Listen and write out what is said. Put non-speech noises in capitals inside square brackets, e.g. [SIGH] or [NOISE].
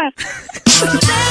podcast. [LAUGHS]